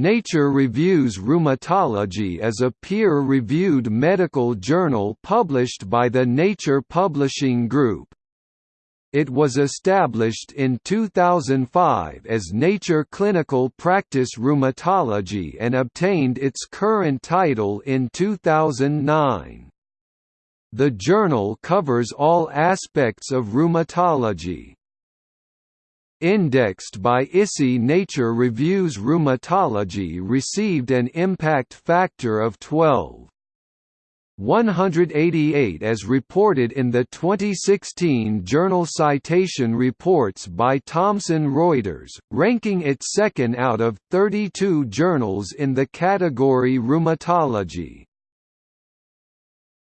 Nature Reviews Rheumatology is a peer-reviewed medical journal published by the Nature Publishing Group. It was established in 2005 as Nature Clinical Practice Rheumatology and obtained its current title in 2009. The journal covers all aspects of rheumatology, indexed by ISI Nature Reviews Rheumatology received an impact factor of 12. 188 as reported in the 2016 Journal Citation Reports by Thomson Reuters, ranking it second out of 32 journals in the category Rheumatology.